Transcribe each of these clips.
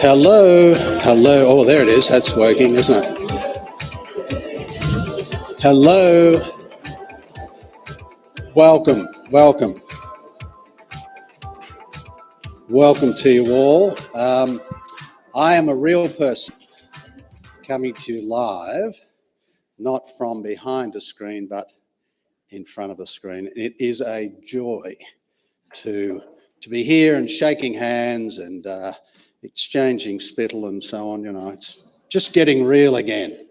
Hello, hello. Oh, there it is. That's working, isn't it? Hello. Welcome, welcome. Welcome to you all. Um, I am a real person coming to you live, not from behind a screen, but in front of a screen. It is a joy to, to be here and shaking hands and uh, exchanging spittle and so on, you know, it's just getting real again.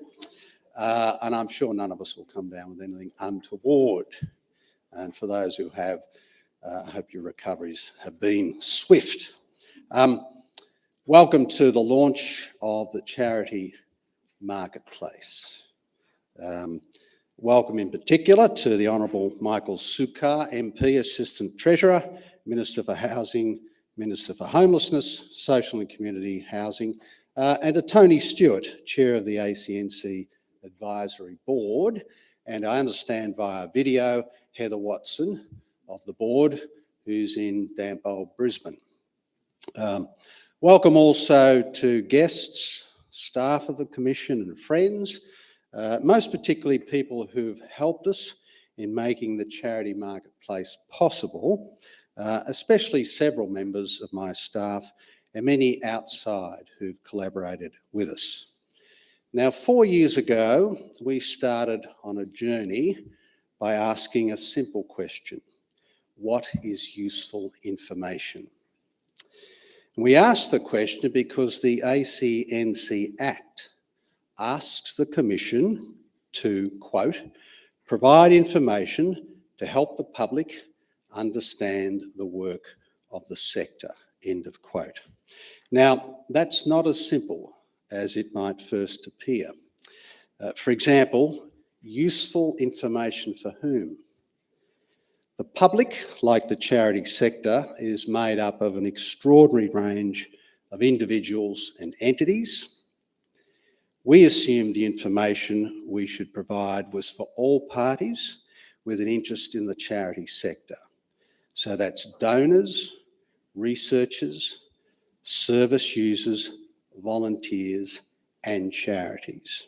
Uh, and I'm sure none of us will come down with anything untoward. And for those who have, uh, I hope your recoveries have been swift. Um, welcome to the launch of the charity marketplace. Um, welcome in particular to the Honourable Michael Sukkar, MP, Assistant Treasurer, Minister for Housing, Minister for Homelessness, Social and Community Housing, uh, and to Tony Stewart, Chair of the ACNC Advisory Board, and I understand via video, Heather Watson of the board, who's in damp old Brisbane. Um, welcome also to guests, staff of the Commission and friends, uh, most particularly people who've helped us in making the charity marketplace possible uh, especially several members of my staff and many outside who've collaborated with us. Now, four years ago, we started on a journey by asking a simple question. What is useful information? We asked the question because the ACNC Act asks the Commission to, quote, provide information to help the public understand the work of the sector, end of quote. Now, that's not as simple as it might first appear. Uh, for example, useful information for whom? The public, like the charity sector, is made up of an extraordinary range of individuals and entities. We assumed the information we should provide was for all parties with an interest in the charity sector. So that's donors, researchers, service users, volunteers and charities.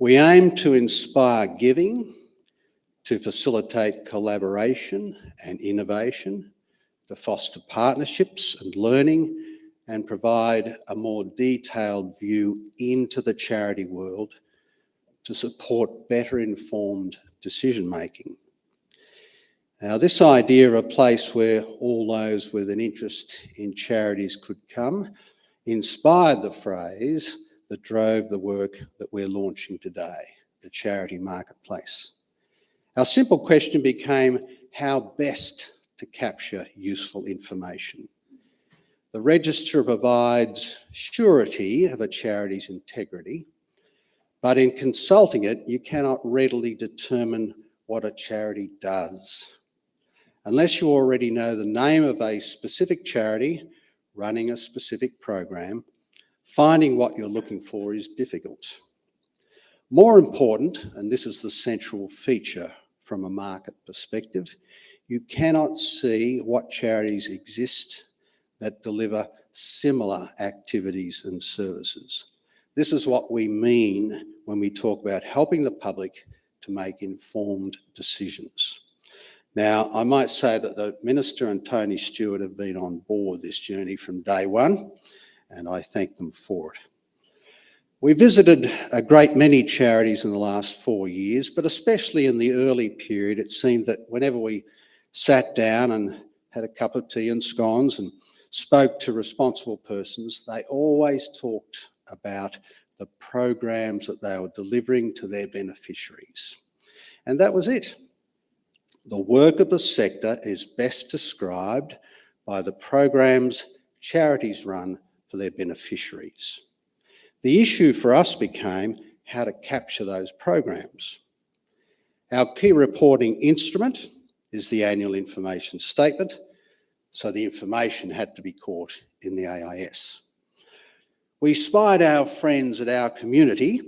We aim to inspire giving, to facilitate collaboration and innovation, to foster partnerships and learning, and provide a more detailed view into the charity world to support better informed decision making. Now, this idea of a place where all those with an interest in charities could come inspired the phrase that drove the work that we're launching today, the charity marketplace. Our simple question became how best to capture useful information. The register provides surety of a charity's integrity, but in consulting it, you cannot readily determine what a charity does unless you already know the name of a specific charity running a specific program, finding what you're looking for is difficult. More important, and this is the central feature from a market perspective, you cannot see what charities exist that deliver similar activities and services. This is what we mean when we talk about helping the public to make informed decisions. Now, I might say that the Minister and Tony Stewart have been on board this journey from day one, and I thank them for it. We visited a great many charities in the last four years, but especially in the early period, it seemed that whenever we sat down and had a cup of tea and scones and spoke to responsible persons, they always talked about the programs that they were delivering to their beneficiaries. And that was it. The work of the sector is best described by the programs charities run for their beneficiaries. The issue for us became how to capture those programs. Our key reporting instrument is the annual information statement, so the information had to be caught in the AIS. We spied our friends at our community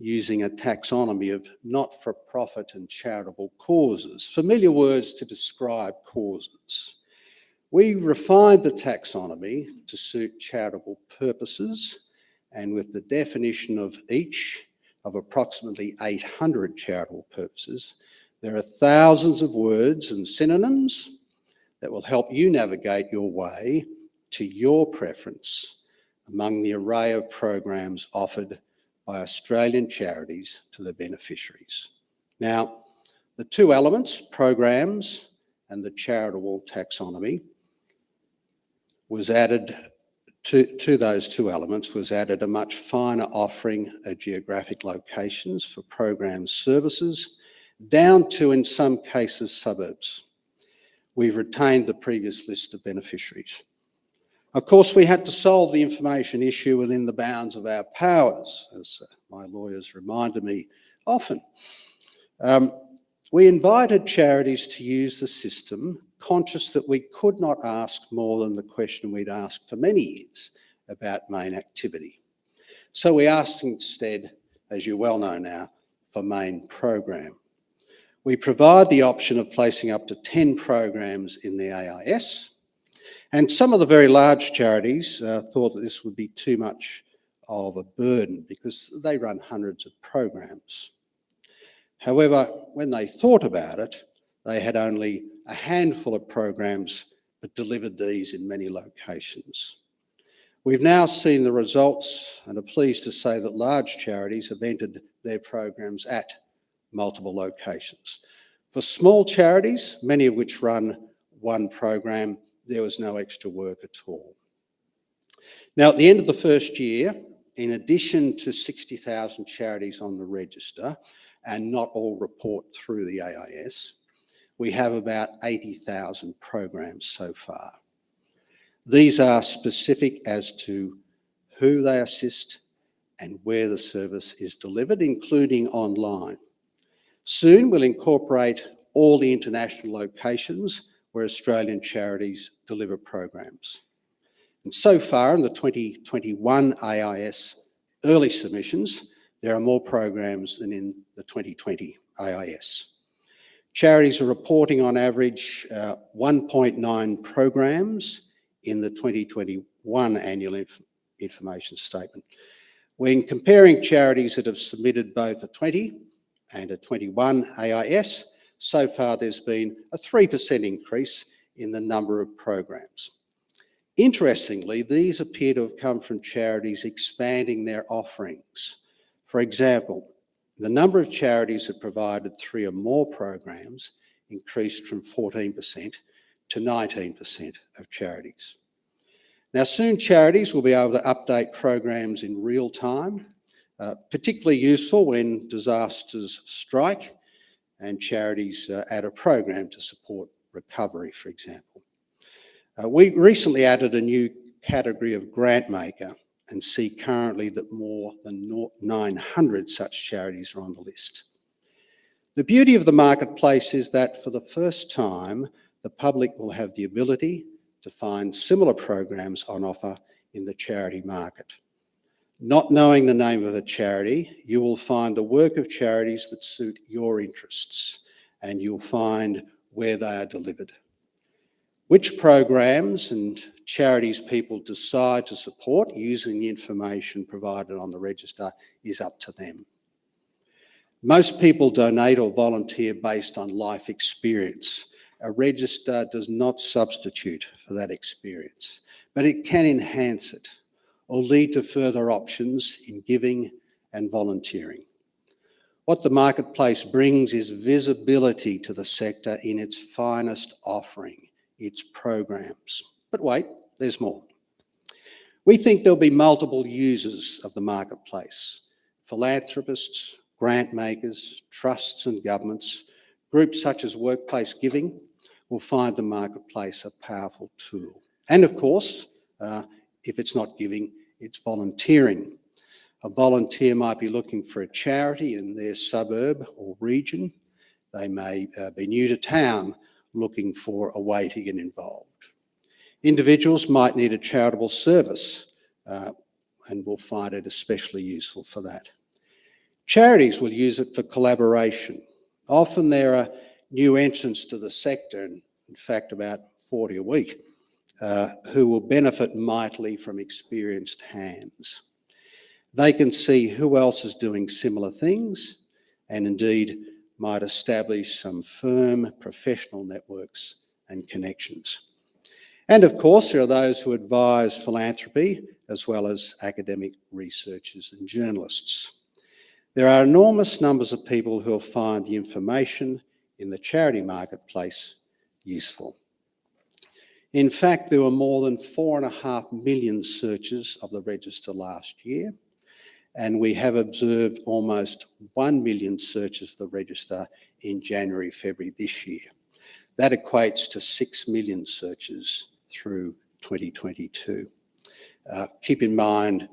using a taxonomy of not-for-profit and charitable causes, familiar words to describe causes. We refined the taxonomy to suit charitable purposes and with the definition of each of approximately 800 charitable purposes, there are thousands of words and synonyms that will help you navigate your way to your preference among the array of programs offered by Australian charities to the beneficiaries. Now, the two elements, programs and the charitable taxonomy, was added to, to those two elements was added a much finer offering of geographic locations for program services down to, in some cases, suburbs. We've retained the previous list of beneficiaries. Of course, we had to solve the information issue within the bounds of our powers, as my lawyers reminded me often. Um, we invited charities to use the system, conscious that we could not ask more than the question we'd asked for many years about main activity. So we asked instead, as you well know now, for main program. We provide the option of placing up to 10 programs in the AIS, and some of the very large charities uh, thought that this would be too much of a burden because they run hundreds of programs. However, when they thought about it, they had only a handful of programs but delivered these in many locations. We've now seen the results and are pleased to say that large charities have entered their programs at multiple locations. For small charities, many of which run one program, there was no extra work at all. Now, at the end of the first year, in addition to 60,000 charities on the register, and not all report through the AIS, we have about 80,000 programs so far. These are specific as to who they assist and where the service is delivered, including online. Soon we'll incorporate all the international locations where Australian charities deliver programs. And so far in the 2021 AIS early submissions, there are more programs than in the 2020 AIS. Charities are reporting on average uh, 1.9 programs in the 2021 annual inf information statement. When comparing charities that have submitted both a 20 and a 21 AIS, so far there's been a 3% increase in the number of programs. Interestingly, these appear to have come from charities expanding their offerings. For example, the number of charities that provided three or more programs increased from 14% to 19% of charities. Now soon charities will be able to update programs in real time uh, particularly useful when disasters strike and charities uh, add a program to support recovery, for example. Uh, we recently added a new category of grant maker and see currently that more than 900 such charities are on the list. The beauty of the marketplace is that for the first time, the public will have the ability to find similar programs on offer in the charity market. Not knowing the name of a charity, you will find the work of charities that suit your interests and you'll find where they are delivered. Which programs and charities people decide to support using the information provided on the register is up to them. Most people donate or volunteer based on life experience. A register does not substitute for that experience, but it can enhance it or lead to further options in giving and volunteering. What the marketplace brings is visibility to the sector in its finest offering, its programs. But wait, there's more. We think there'll be multiple users of the marketplace, philanthropists, grant makers, trusts and governments, groups such as Workplace Giving will find the marketplace a powerful tool. And of course, uh, if it's not giving, it's volunteering. A volunteer might be looking for a charity in their suburb or region. They may uh, be new to town looking for a way to get involved. Individuals might need a charitable service uh, and will find it especially useful for that. Charities will use it for collaboration. Often there are new entrants to the sector, in fact about 40 a week, uh, who will benefit mightily from experienced hands. They can see who else is doing similar things and indeed might establish some firm professional networks and connections. And of course, there are those who advise philanthropy as well as academic researchers and journalists. There are enormous numbers of people who will find the information in the charity marketplace useful. In fact, there were more than four and a half million searches of the register last year, and we have observed almost 1 million searches of the register in January, February this year. That equates to 6 million searches through 2022. Uh, keep in mind,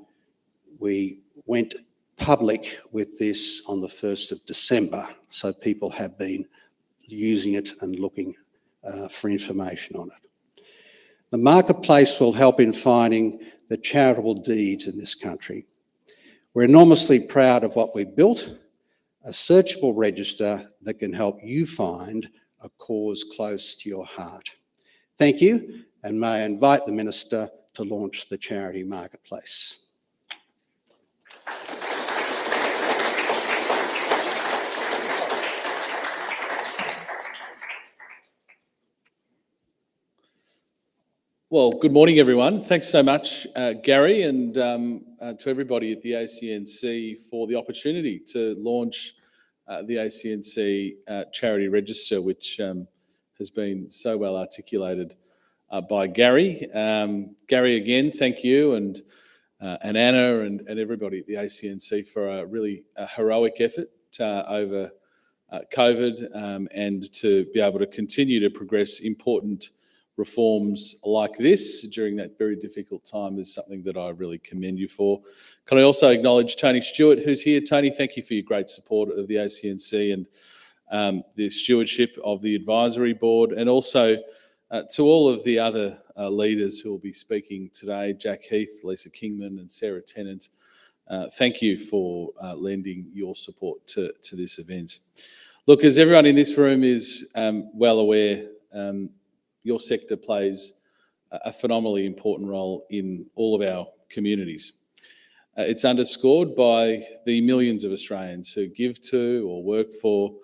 we went public with this on the 1st of December, so people have been using it and looking uh, for information on it. The marketplace will help in finding the charitable deeds in this country. We're enormously proud of what we've built, a searchable register that can help you find a cause close to your heart. Thank you, and may I invite the Minister to launch the charity marketplace. Well, good morning, everyone. Thanks so much, uh, Gary, and um, uh, to everybody at the ACNC for the opportunity to launch uh, the ACNC uh, Charity Register, which um, has been so well articulated uh, by Gary. Um, Gary, again, thank you, and uh, and Anna and, and everybody at the ACNC for a really heroic effort over COVID um, and to be able to continue to progress important reforms like this during that very difficult time is something that I really commend you for. Can I also acknowledge Tony Stewart, who's here? Tony, thank you for your great support of the ACNC and um, the stewardship of the advisory board, and also uh, to all of the other uh, leaders who will be speaking today, Jack Heath, Lisa Kingman and Sarah Tennant. Uh, thank you for uh, lending your support to, to this event. Look, as everyone in this room is um, well aware, um, your sector plays a phenomenally important role in all of our communities. Uh, it's underscored by the millions of Australians who give to or work for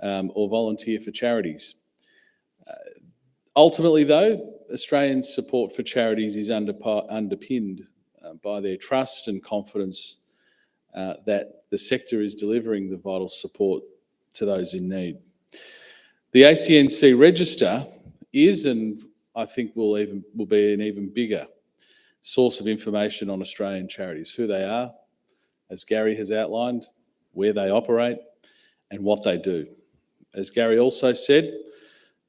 um, or volunteer for charities. Uh, ultimately, though, Australians' support for charities is under, underpinned uh, by their trust and confidence uh, that the sector is delivering the vital support to those in need. The ACNC register is and I think will even will be an even bigger source of information on Australian charities, who they are, as Gary has outlined, where they operate and what they do. As Gary also said,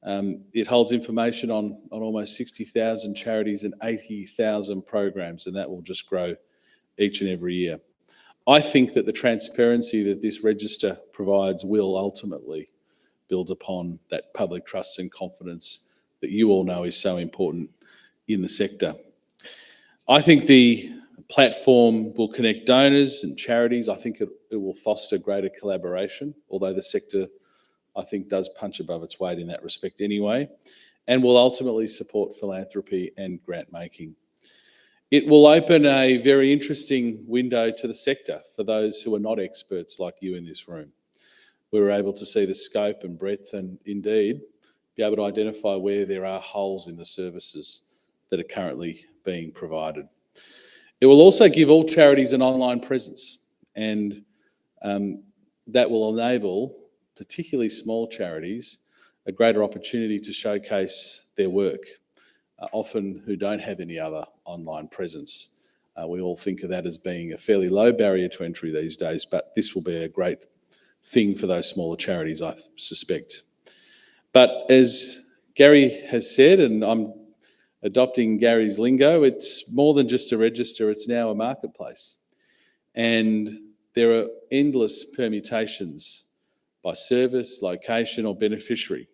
um, it holds information on, on almost 60,000 charities and 80,000 programs, and that will just grow each and every year. I think that the transparency that this register provides will ultimately build upon that public trust and confidence that you all know is so important in the sector. I think the platform will connect donors and charities. I think it, it will foster greater collaboration, although the sector, I think, does punch above its weight in that respect anyway, and will ultimately support philanthropy and grant making. It will open a very interesting window to the sector for those who are not experts like you in this room. We were able to see the scope and breadth and indeed be able to identify where there are holes in the services that are currently being provided. It will also give all charities an online presence and um, that will enable particularly small charities a greater opportunity to showcase their work, uh, often who don't have any other online presence. Uh, we all think of that as being a fairly low barrier to entry these days, but this will be a great thing for those smaller charities, I suspect. But as Gary has said, and I'm adopting Gary's lingo, it's more than just a register, it's now a marketplace. And there are endless permutations by service, location, or beneficiary.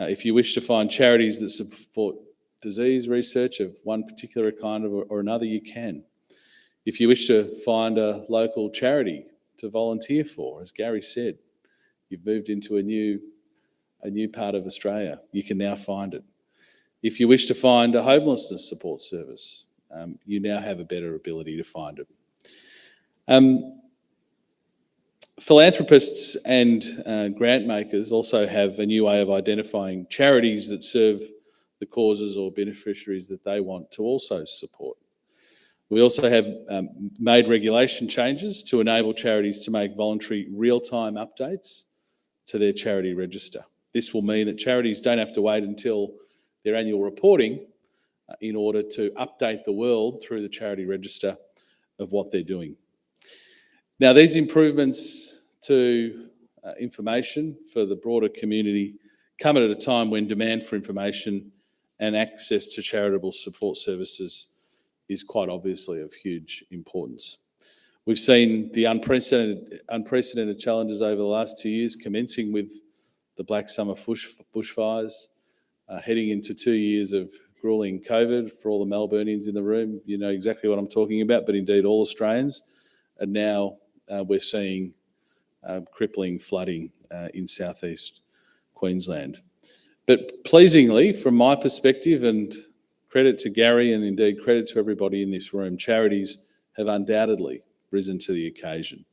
Uh, if you wish to find charities that support disease research of one particular kind or, or another, you can. If you wish to find a local charity to volunteer for, as Gary said, you've moved into a new a new part of Australia. You can now find it. If you wish to find a homelessness support service, um, you now have a better ability to find it. Um, philanthropists and uh, grant makers also have a new way of identifying charities that serve the causes or beneficiaries that they want to also support. We also have um, made regulation changes to enable charities to make voluntary real-time updates to their charity register. This will mean that charities don't have to wait until their annual reporting uh, in order to update the world through the charity register of what they're doing. Now, these improvements to uh, information for the broader community come at a time when demand for information and access to charitable support services is quite obviously of huge importance. We've seen the unprecedented, unprecedented challenges over the last two years, commencing with the Black Summer bush, bushfires, uh, heading into two years of grueling COVID for all the Melburnians in the room. You know exactly what I'm talking about, but indeed all Australians. And now uh, we're seeing uh, crippling flooding uh, in southeast Queensland. But pleasingly, from my perspective, and credit to Gary and indeed credit to everybody in this room, charities have undoubtedly risen to the occasion,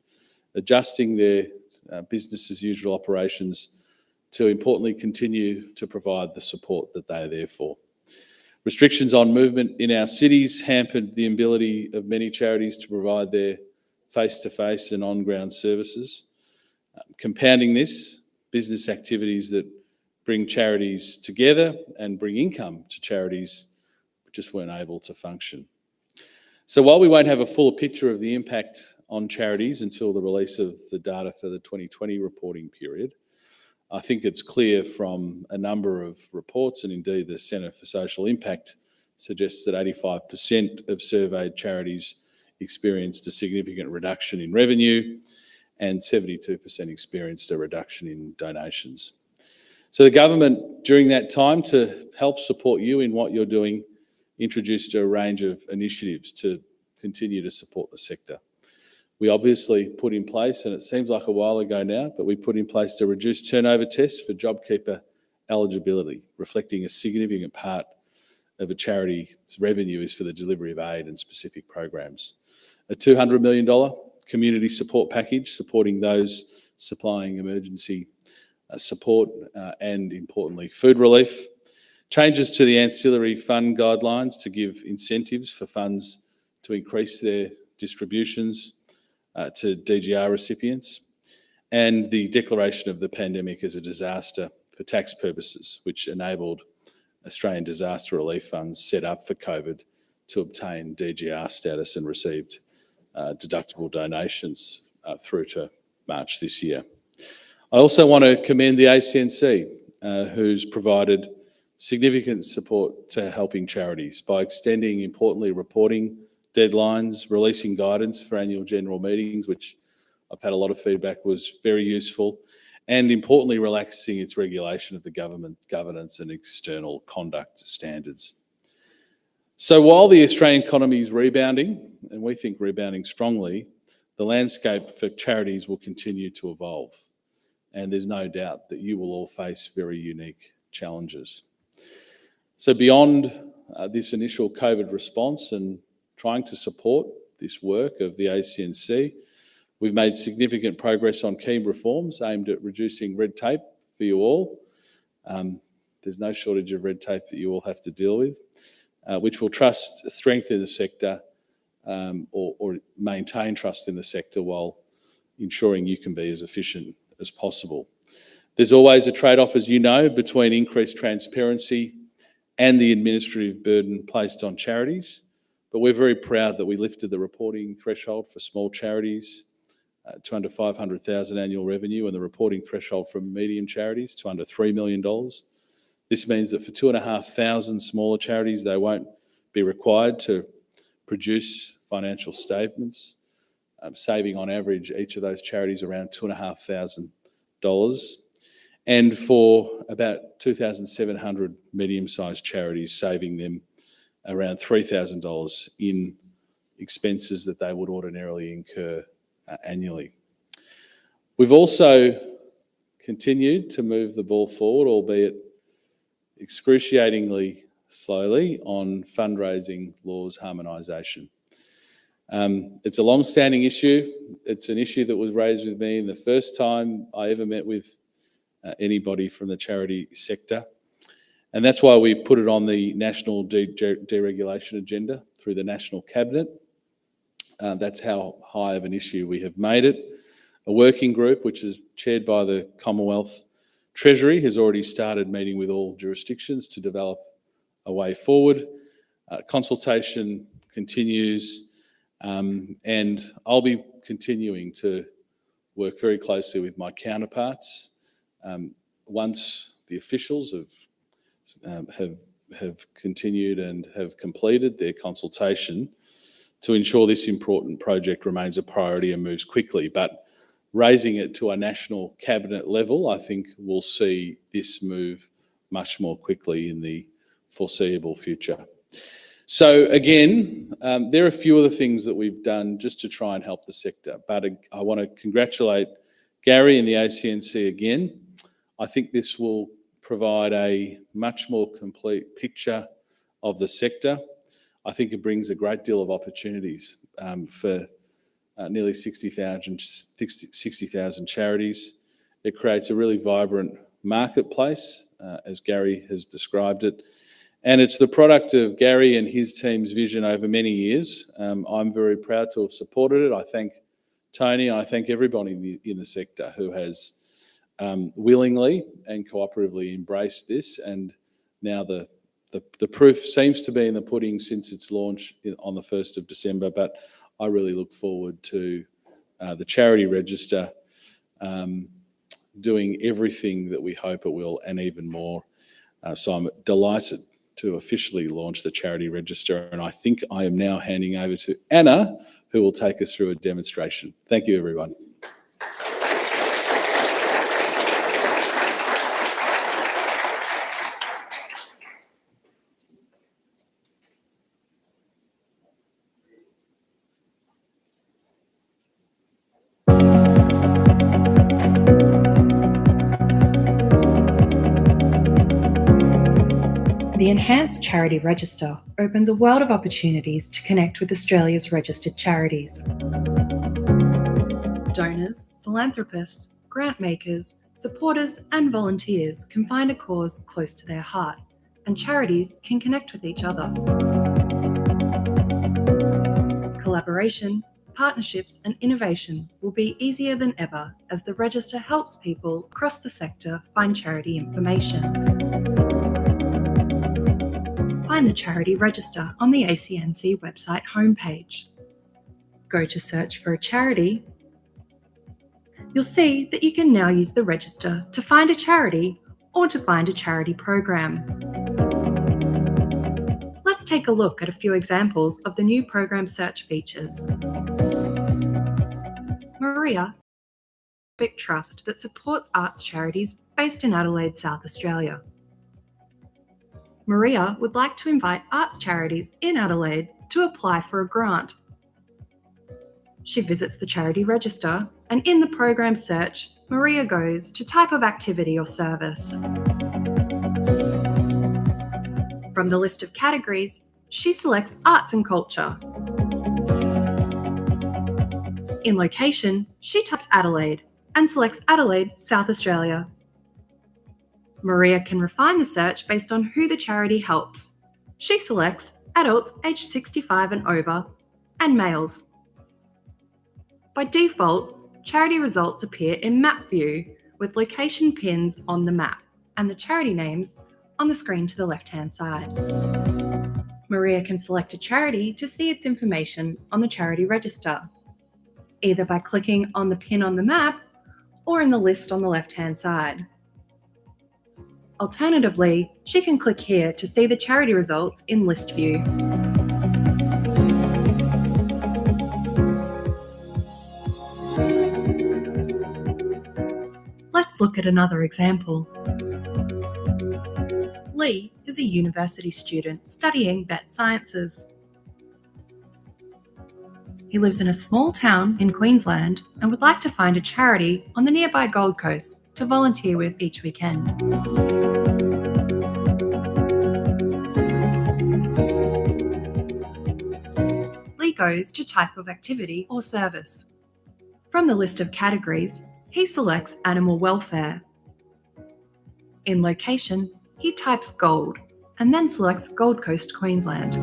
adjusting their uh, business as usual operations to importantly continue to provide the support that they are there for. Restrictions on movement in our cities hampered the ability of many charities to provide their face-to-face and on-ground services. Um, compounding this, business activities that bring charities together and bring income to charities just weren't able to function. So while we won't have a full picture of the impact on charities until the release of the data for the 2020 reporting period, I think it's clear from a number of reports and indeed the Centre for Social Impact suggests that 85% of surveyed charities experienced a significant reduction in revenue and 72% experienced a reduction in donations. So the government, during that time, to help support you in what you're doing, introduced a range of initiatives to continue to support the sector. We obviously put in place, and it seems like a while ago now, but we put in place a reduced turnover test for JobKeeper eligibility, reflecting a significant part of a charity's revenue is for the delivery of aid and specific programs. A $200 million community support package supporting those supplying emergency uh, support uh, and importantly food relief. Changes to the ancillary fund guidelines to give incentives for funds to increase their distributions uh, to DGR recipients and the declaration of the pandemic as a disaster for tax purposes, which enabled Australian disaster relief funds set up for COVID to obtain DGR status and received uh, deductible donations uh, through to March this year. I also want to commend the ACNC, uh, who's provided significant support to helping charities by extending, importantly, reporting deadlines, releasing guidance for annual general meetings, which I've had a lot of feedback was very useful, and importantly, relaxing its regulation of the government governance and external conduct standards. So while the Australian economy is rebounding, and we think rebounding strongly, the landscape for charities will continue to evolve and there's no doubt that you will all face very unique challenges. So beyond uh, this initial COVID response and trying to support this work of the ACNC, we've made significant progress on key reforms aimed at reducing red tape for you all. Um, there's no shortage of red tape that you all have to deal with, uh, which will trust strengthen the sector um, or, or maintain trust in the sector while ensuring you can be as efficient as possible. There's always a trade-off, as you know, between increased transparency and the administrative burden placed on charities. But we're very proud that we lifted the reporting threshold for small charities uh, to under 500,000 annual revenue and the reporting threshold for medium charities to under $3 million. This means that for two and a half thousand smaller charities, they won't be required to produce financial statements um, saving on average each of those charities around two and for about 2,700 medium-sized charities, saving them around $3,000 in expenses that they would ordinarily incur uh, annually. We've also continued to move the ball forward, albeit excruciatingly slowly on fundraising laws harmonisation. Um, it's a long-standing issue. It's an issue that was raised with me in the first time I ever met with uh, anybody from the charity sector. And that's why we've put it on the national de deregulation agenda through the National Cabinet. Uh, that's how high of an issue we have made it. A working group, which is chaired by the Commonwealth Treasury, has already started meeting with all jurisdictions to develop a way forward. Uh, consultation continues, um, and I'll be continuing to work very closely with my counterparts. Um, once the officials have, um, have, have continued and have completed their consultation to ensure this important project remains a priority and moves quickly. But raising it to a national cabinet level, I think we'll see this move much more quickly in the foreseeable future. So again, um, there are a few other things that we've done just to try and help the sector, but I want to congratulate Gary and the ACNC again. I think this will provide a much more complete picture of the sector. I think it brings a great deal of opportunities um, for uh, nearly 60,000 60, charities. It creates a really vibrant marketplace, uh, as Gary has described it. And it's the product of Gary and his team's vision over many years. Um, I'm very proud to have supported it. I thank Tony, I thank everybody in the, in the sector who has um, willingly and cooperatively embraced this. And now the, the, the proof seems to be in the pudding since its launch on the 1st of December. But I really look forward to uh, the charity register um, doing everything that we hope it will and even more. Uh, so I'm delighted to officially launch the charity register and I think I am now handing over to Anna who will take us through a demonstration. Thank you everyone. Charity Register opens a world of opportunities to connect with Australia's registered charities. Donors, philanthropists, grant makers, supporters, and volunteers can find a cause close to their heart, and charities can connect with each other. Collaboration, partnerships, and innovation will be easier than ever as the register helps people across the sector find charity information find the charity register on the ACNC website homepage. Go to search for a charity. You'll see that you can now use the register to find a charity or to find a charity program. Let's take a look at a few examples of the new program search features. Maria Big Trust that supports arts charities based in Adelaide, South Australia. Maria would like to invite arts charities in Adelaide to apply for a grant. She visits the charity register and in the program search, Maria goes to type of activity or service. From the list of categories, she selects arts and culture. In location, she types Adelaide and selects Adelaide, South Australia. Maria can refine the search based on who the charity helps. She selects adults aged 65 and over and males. By default, charity results appear in map view with location pins on the map and the charity names on the screen to the left-hand side. Maria can select a charity to see its information on the charity register, either by clicking on the pin on the map or in the list on the left-hand side. Alternatively, she can click here to see the charity results in list view. Let's look at another example. Lee is a university student studying vet sciences. He lives in a small town in Queensland and would like to find a charity on the nearby Gold Coast to volunteer with each weekend. goes to type of activity or service. From the list of categories, he selects animal welfare. In location, he types gold and then selects Gold Coast, Queensland.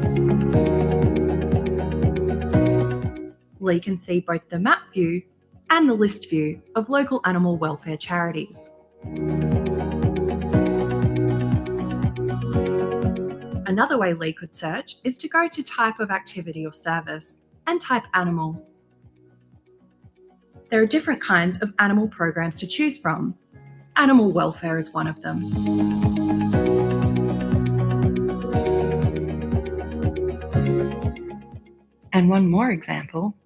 Lee can see both the map view and the list view of local animal welfare charities. Another way Lee could search is to go to type of activity or service and type animal. There are different kinds of animal programs to choose from. Animal welfare is one of them. And one more example.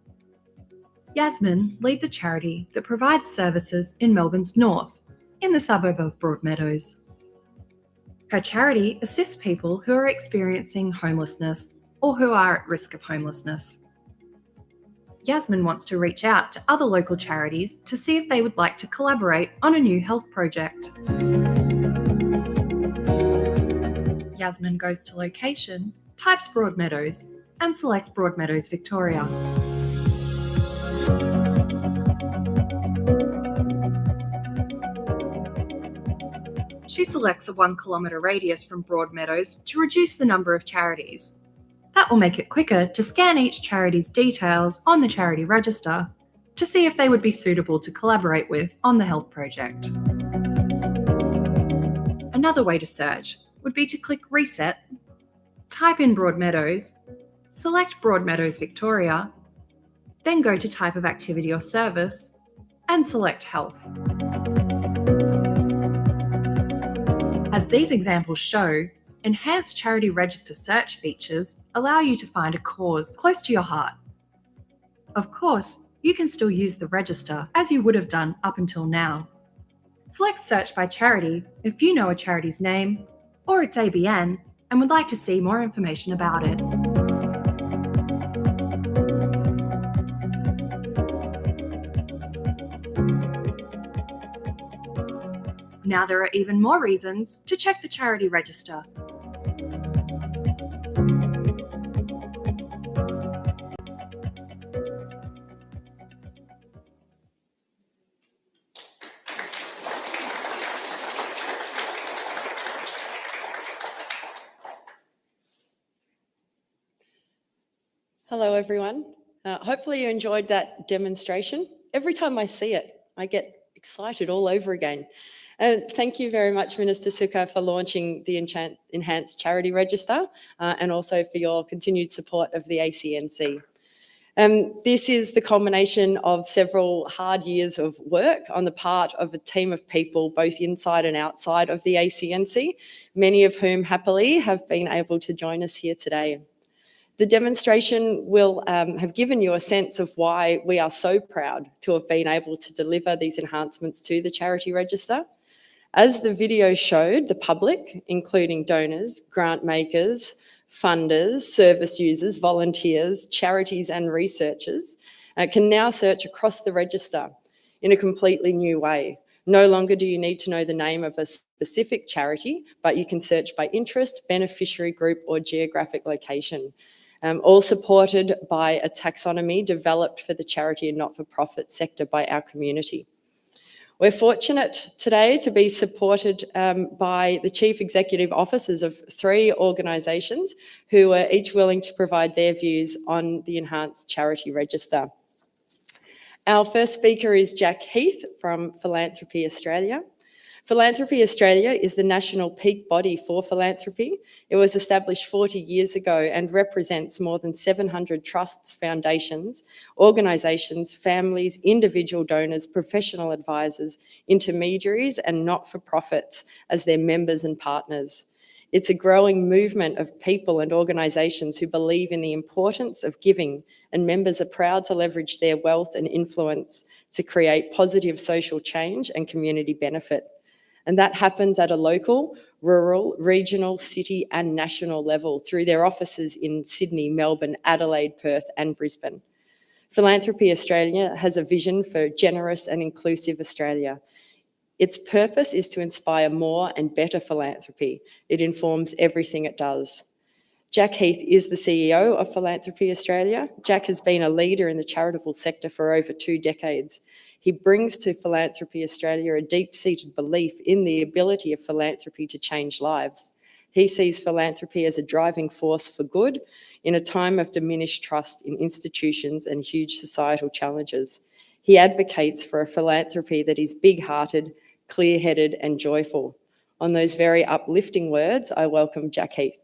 Yasmin leads a charity that provides services in Melbourne's north, in the suburb of Broadmeadows. Her charity assists people who are experiencing homelessness or who are at risk of homelessness. Yasmin wants to reach out to other local charities to see if they would like to collaborate on a new health project. Yasmin goes to location, types Broadmeadows, and selects Broadmeadows, Victoria. She selects a one kilometre radius from Broadmeadows to reduce the number of charities. That will make it quicker to scan each charity's details on the charity register to see if they would be suitable to collaborate with on the health project. Another way to search would be to click Reset, type in Broadmeadows, select Broadmeadows Victoria, then go to Type of Activity or Service and select Health. As these examples show, enhanced charity register search features allow you to find a cause close to your heart. Of course, you can still use the register as you would have done up until now. Select Search by Charity if you know a charity's name or its ABN and would like to see more information about it. Now there are even more reasons to check the charity register. Hello, everyone. Uh, hopefully, you enjoyed that demonstration. Every time I see it, I get excited all over again. And thank you very much, Minister Sukkar, for launching the Enchant- Enhanced Charity Register uh, and also for your continued support of the ACNC. Um, this is the culmination of several hard years of work on the part of a team of people, both inside and outside of the ACNC, many of whom happily have been able to join us here today. The demonstration will um, have given you a sense of why we are so proud to have been able to deliver these enhancements to the charity register. As the video showed, the public, including donors, grant makers, funders, service users, volunteers, charities and researchers, uh, can now search across the register in a completely new way. No longer do you need to know the name of a specific charity, but you can search by interest, beneficiary group or geographic location um, all supported by a taxonomy developed for the charity and not-for-profit sector by our community. We're fortunate today to be supported um, by the chief executive officers of three organisations who are each willing to provide their views on the enhanced charity register. Our first speaker is Jack Heath from Philanthropy Australia. Philanthropy Australia is the national peak body for philanthropy. It was established 40 years ago and represents more than 700 trusts, foundations, organisations, families, individual donors, professional advisors, intermediaries and not-for-profits as their members and partners. It's a growing movement of people and organisations who believe in the importance of giving and members are proud to leverage their wealth and influence to create positive social change and community benefit. And that happens at a local, rural, regional, city and national level through their offices in Sydney, Melbourne, Adelaide, Perth and Brisbane. Philanthropy Australia has a vision for generous and inclusive Australia. Its purpose is to inspire more and better philanthropy. It informs everything it does. Jack Heath is the CEO of Philanthropy Australia. Jack has been a leader in the charitable sector for over two decades. He brings to Philanthropy Australia a deep-seated belief in the ability of philanthropy to change lives. He sees philanthropy as a driving force for good in a time of diminished trust in institutions and huge societal challenges. He advocates for a philanthropy that is big-hearted, clear-headed and joyful. On those very uplifting words, I welcome Jack Heath.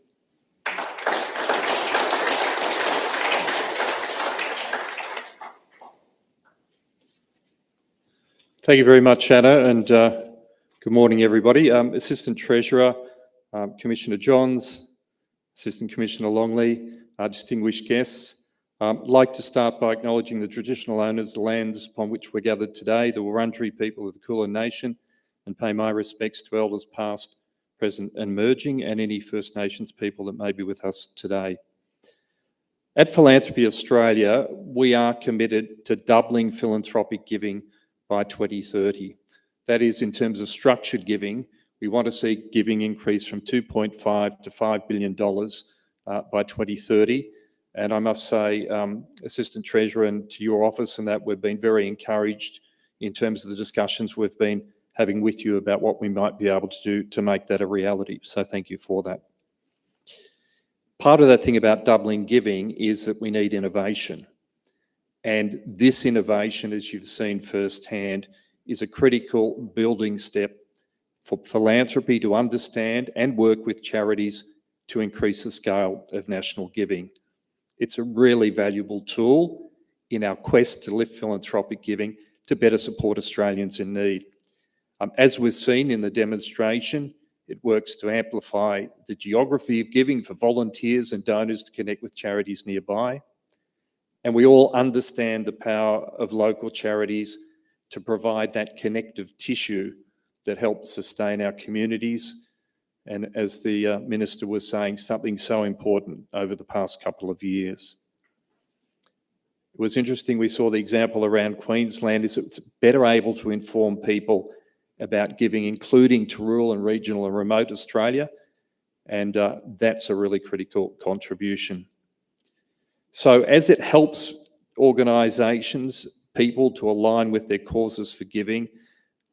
Thank you very much, Anna, and uh, good morning, everybody. Um, Assistant Treasurer, um, Commissioner Johns, Assistant Commissioner Longley, uh, distinguished guests. Um, I'd like to start by acknowledging the traditional owners of the lands upon which we're gathered today, the Wurundjeri people of the Kulin Nation, and pay my respects to elders past, present and emerging, and any First Nations people that may be with us today. At Philanthropy Australia, we are committed to doubling philanthropic giving by 2030. That is, in terms of structured giving, we want to see giving increase from 2.5 to 5 billion dollars uh, by 2030. And I must say, um, Assistant Treasurer, and to your office, and that we've been very encouraged in terms of the discussions we've been having with you about what we might be able to do to make that a reality. So thank you for that. Part of that thing about doubling giving is that we need innovation. And this innovation, as you've seen firsthand, is a critical building step for philanthropy to understand and work with charities to increase the scale of national giving. It's a really valuable tool in our quest to lift philanthropic giving to better support Australians in need. Um, as we've seen in the demonstration, it works to amplify the geography of giving for volunteers and donors to connect with charities nearby. And we all understand the power of local charities to provide that connective tissue that helps sustain our communities. And as the uh, Minister was saying, something so important over the past couple of years. It was interesting, we saw the example around Queensland, is it's better able to inform people about giving, including to rural and regional and remote Australia. And uh, that's a really critical contribution. So as it helps organisations, people to align with their causes for giving,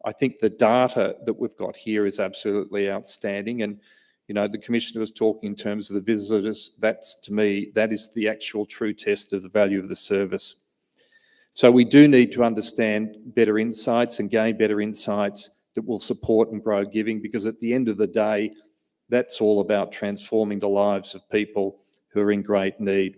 I think the data that we've got here is absolutely outstanding. And, you know, the Commissioner was talking in terms of the visitors. That's, to me, that is the actual true test of the value of the service. So we do need to understand better insights and gain better insights that will support and grow giving because at the end of the day, that's all about transforming the lives of people who are in great need.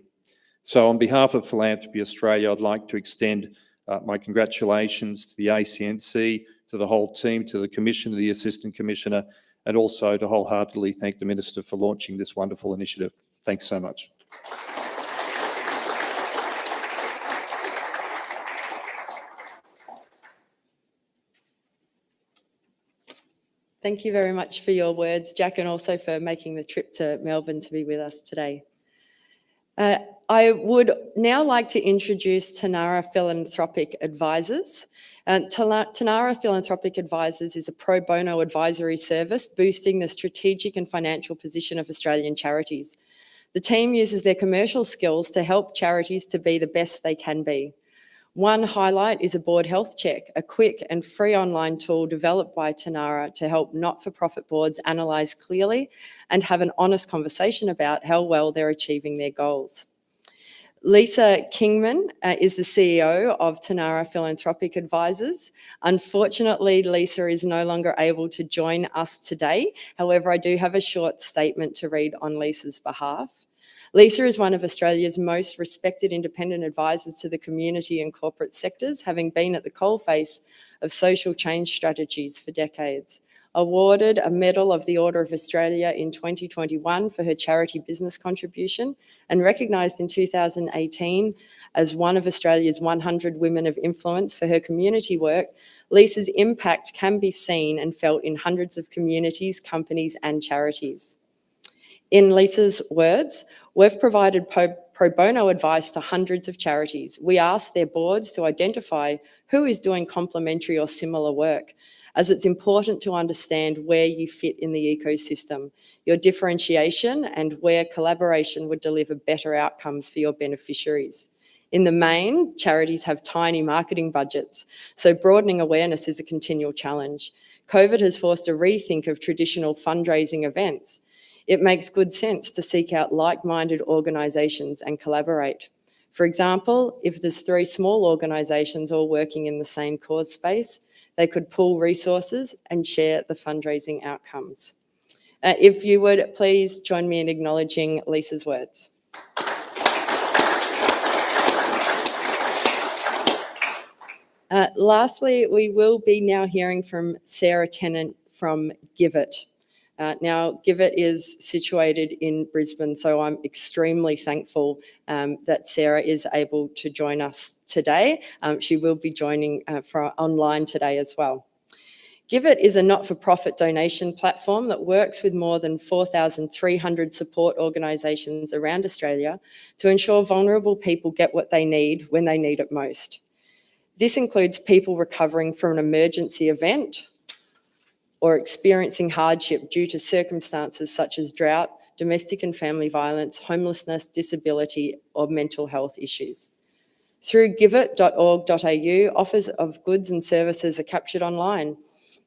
So on behalf of Philanthropy Australia, I'd like to extend uh, my congratulations to the ACNC, to the whole team, to the Commissioner, the Assistant Commissioner, and also to wholeheartedly thank the Minister for launching this wonderful initiative. Thanks so much. Thank you very much for your words, Jack, and also for making the trip to Melbourne to be with us today. Uh, I would now like to introduce Tanara Philanthropic Advisors. Uh, Tanara Philanthropic Advisors is a pro bono advisory service boosting the strategic and financial position of Australian charities. The team uses their commercial skills to help charities to be the best they can be. One highlight is a board health check, a quick and free online tool developed by Tanara to help not-for-profit boards analyse clearly and have an honest conversation about how well they're achieving their goals. Lisa Kingman uh, is the CEO of Tanara Philanthropic Advisors. Unfortunately, Lisa is no longer able to join us today. However, I do have a short statement to read on Lisa's behalf. Lisa is one of Australia's most respected independent advisors to the community and corporate sectors, having been at the coalface of social change strategies for decades. Awarded a Medal of the Order of Australia in 2021 for her charity business contribution and recognised in 2018 as one of Australia's 100 Women of Influence for her community work, Lisa's impact can be seen and felt in hundreds of communities, companies and charities. In Lisa's words, We've provided pro, bono advice to hundreds of charities. We ask their boards to identify who is doing complementary or similar work. as it's important to understand where you fit in the ecosystem, your differentiation and where collaboration would deliver better outcomes for your beneficiaries. In the main, charities have tiny marketing budgets, so broadening awareness is a continual challenge. COVID has forced a rethink of traditional fundraising events. It makes good sense to seek out like-minded organisations and collaborate. For example, if there's three small organisations all working in the same cause space, they could pool resources and share the fundraising outcomes. Uh, if you would please join me in acknowledging Lisa's words. Uh, lastly, we will be now hearing from Sarah Tennant from GIVIT. Uh, now, GIVIT is situated in Brisbane, so I'm extremely thankful um, that Sarah is able to join us today. Um, she will be joining uh, for online today as well. GIVIT is a not-for-profit donation platform that works with more than 4,300 support organisations around Australia to ensure vulnerable people get what they need when they need it most. This includes people recovering from an emergency event or experiencing hardship due to circumstances such as drought, domestic and family violence, homelessness, disability or mental health issues. Through givit.org.au, offers of goods and services are captured online,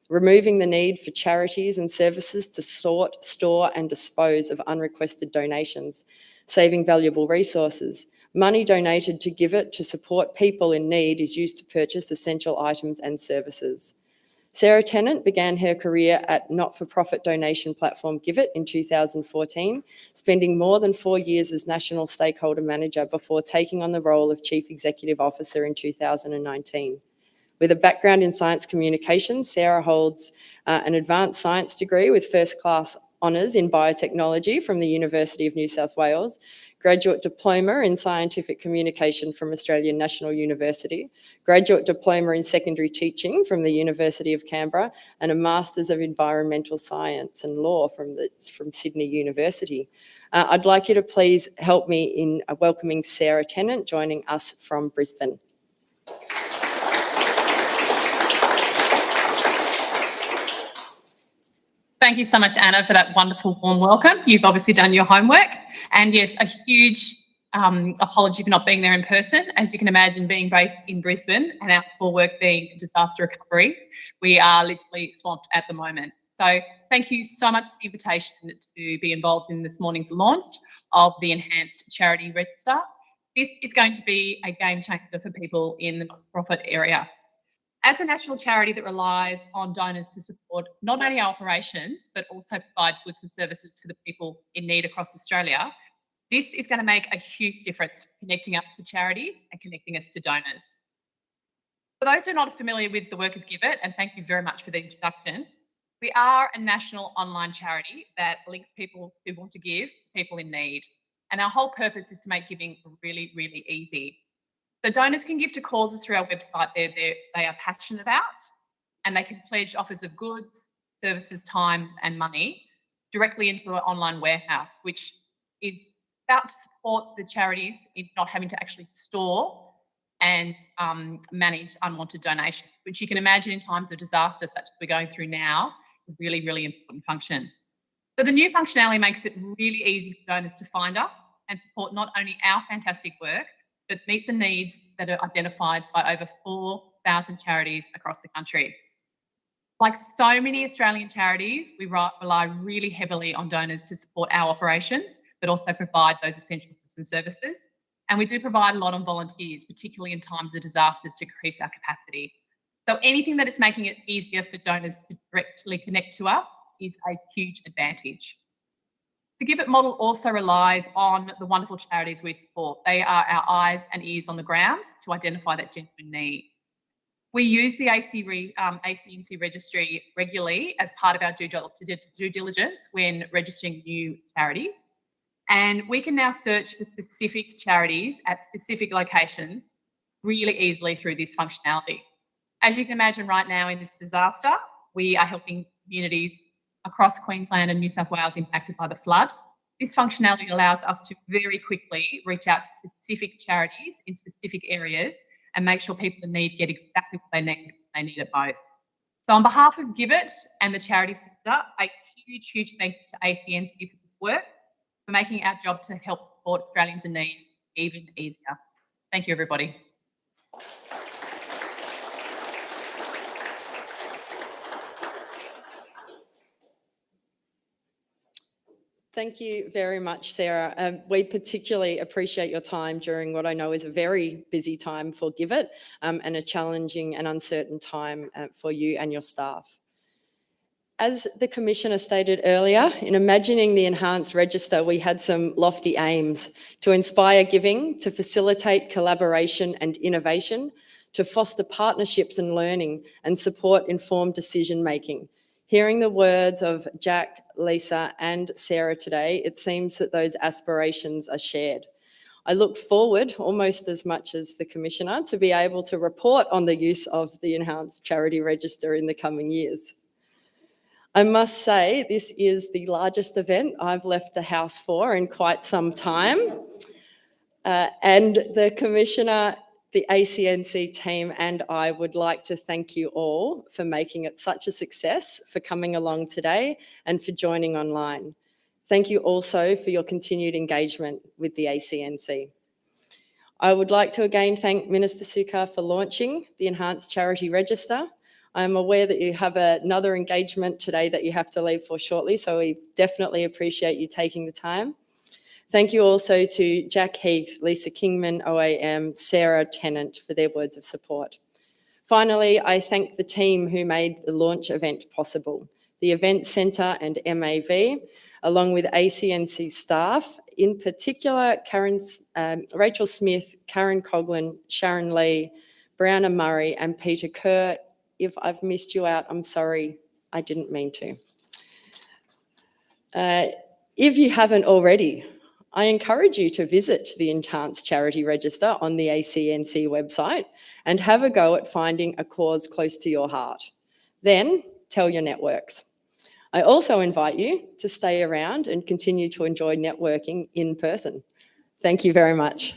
removing the need for charities and services to sort, store and dispose of unrequested donations, saving valuable resources, Money donated to GIVIT to support people in need is used to purchase essential items and services. Sarah Tennant began her career at not-for-profit donation platform GIVIT in 2014, spending more than four years as National Stakeholder Manager before taking on the role of Chief Executive Officer in 2019. With a background in science communications, Sarah holds uh, an advanced science degree with first class honours in biotechnology from the University of New South Wales, graduate diploma in scientific communication from Australian National University, graduate diploma in secondary teaching from the University of Canberra, and a Masters of Environmental Science and Law from, the, from Sydney University. Uh, I'd like you to please help me in welcoming Sarah Tennant joining us from Brisbane. Thank you so much, Anna, for that wonderful warm welcome. You've obviously done your homework. And yes, a huge um, apology for not being there in person. As you can imagine, being based in Brisbane and our core work being disaster recovery, we are literally swamped at the moment. So thank you so much for the invitation to be involved in this morning's launch of the Enhanced Charity Register. This is going to be a game changer for people in the profit area. As a national charity that relies on donors to support not only our operations, but also provide goods and services for the people in need across Australia, this is going to make a huge difference connecting us to charities and connecting us to donors. For those who are not familiar with the work of GIVIT, and thank you very much for the introduction, we are a national online charity that links people who want to give to people in need. And our whole purpose is to make giving really, really easy. So donors can give to causes through our website they're, they're, they are passionate about, and they can pledge offers of goods, services, time, and money directly into the online warehouse, which is about to support the charities in not having to actually store and um, manage unwanted donations, which you can imagine in times of disaster such as we're going through now, is really, really important function. So the new functionality makes it really easy for donors to find us and support not only our fantastic work, but meet the needs that are identified by over 4,000 charities across the country. Like so many Australian charities, we rely really heavily on donors to support our operations, but also provide those essential goods and services. And we do provide a lot on volunteers, particularly in times of disasters to increase our capacity. So anything that is making it easier for donors to directly connect to us is a huge advantage. The GIVIT model also relies on the wonderful charities we support. They are our eyes and ears on the ground to identify that genuine need. We use the AC re, um, ACNC registry regularly as part of our due, due diligence when registering new charities. And we can now search for specific charities at specific locations really easily through this functionality. As you can imagine right now in this disaster, we are helping communities across Queensland and New South Wales impacted by the flood. This functionality allows us to very quickly reach out to specific charities in specific areas and make sure people in need get exactly what they need they need it most. So on behalf of GIVIT and the charity sector, a huge, huge thank you to ACNC for this work, for making our job to help support Australians in need even easier. Thank you, everybody. Thank you very much, Sarah. Um, we particularly appreciate your time during what I know is a very busy time for GIVIT um, and a challenging and uncertain time uh, for you and your staff. As the Commissioner stated earlier, in imagining the enhanced register, we had some lofty aims to inspire giving, to facilitate collaboration and innovation, to foster partnerships and learning, and support informed decision making. Hearing the words of Jack, Lisa, and Sarah today, it seems that those aspirations are shared. I look forward, almost as much as the Commissioner, to be able to report on the use of the Enhanced Charity Register in the coming years. I must say, this is the largest event I've left the House for in quite some time. Uh, and the Commissioner, the ACNC team, and I would like to thank you all for making it such a success, for coming along today, and for joining online. Thank you also for your continued engagement with the ACNC. I would like to again thank Minister Sukkar for launching the Enhanced Charity Register. I'm aware that you have another engagement today that you have to leave for shortly, so we definitely appreciate you taking the time. Thank you also to Jack Heath, Lisa Kingman, OAM, Sarah Tennant for their words of support. Finally, I thank the team who made the launch event possible, the Event Centre and MAV, along with ACNC staff, in particular Karen, um, Rachel Smith, Karen Coughlin, Sharon Lee, Brianna Murray and Peter Kerr if I've missed you out, I'm sorry, I didn't mean to. Uh, if you haven't already, I encourage you to visit the Enhanced Charity Register on the ACNC website and have a go at finding a cause close to your heart. Then tell your networks. I also invite you to stay around and continue to enjoy networking in person. Thank you very much.